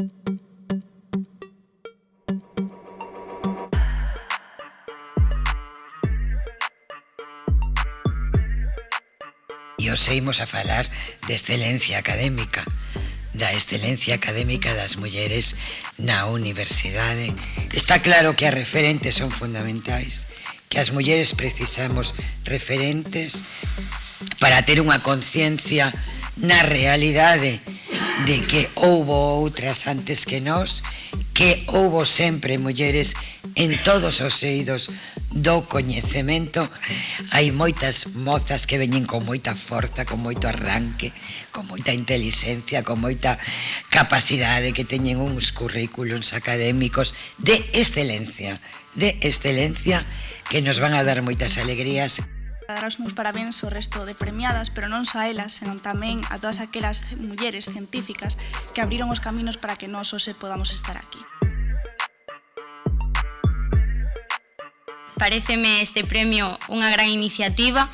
E os seguimos a falar de excelencia académica, da excelencia académica das mulleres na universidade. Está claro que as referentes son fundamentais, que as mulleres precisamos referentes para ter unha conciencia na realidade de que houbo outras antes que nós, que houbo sempre mulleres en todos os eidos do coñecemento. Hai moitas mozas que veñen con moita forza, con moito arranque, con moita inteligencia, con moita capacidade, que teñen uns currículums académicos de excelencia, de excelencia que nos van a dar moitas alegrías. Dar os meus parabéns ao resto de premiadas, pero non só a elas, senón tamén a todas aquelas mulleres científicas que abriron os caminos para que nós hoxe podamos estar aquí. Pareceme este premio unha gran iniciativa,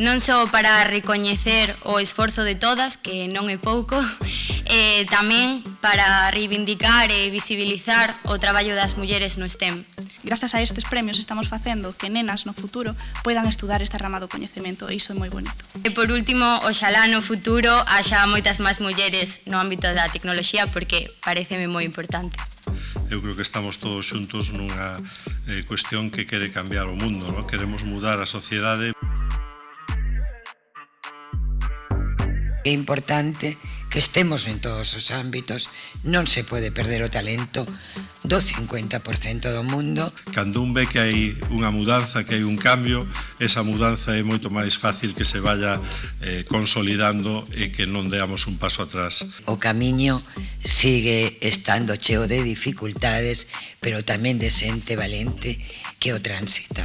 non só para recoñecer o esforzo de todas, que non é pouco, e tamén para reivindicar e visibilizar o traballo das mulleres no STEM grazas a estes premios estamos facendo que nenas no futuro poidan estudar esta rama do coñecemento e iso é moi bonito. E por último, oxalá no futuro haxa moitas máis mulleres no ámbito da tecnoloxía porque pareceme moi importante. Eu creo que estamos todos xuntos nunha eh, cuestión que quere cambiar o mundo, ¿no? queremos mudar a sociedade. É importante que estemos en todos os ámbitos, non se pode perder o talento, do 50% do mundo. Cando un ve que hai unha mudanza, que hai un cambio, esa mudanza é moito máis fácil que se vaya eh, consolidando e que non deamos un paso atrás. O camiño sigue estando cheo de dificultades, pero tamén de xente valente que o transita.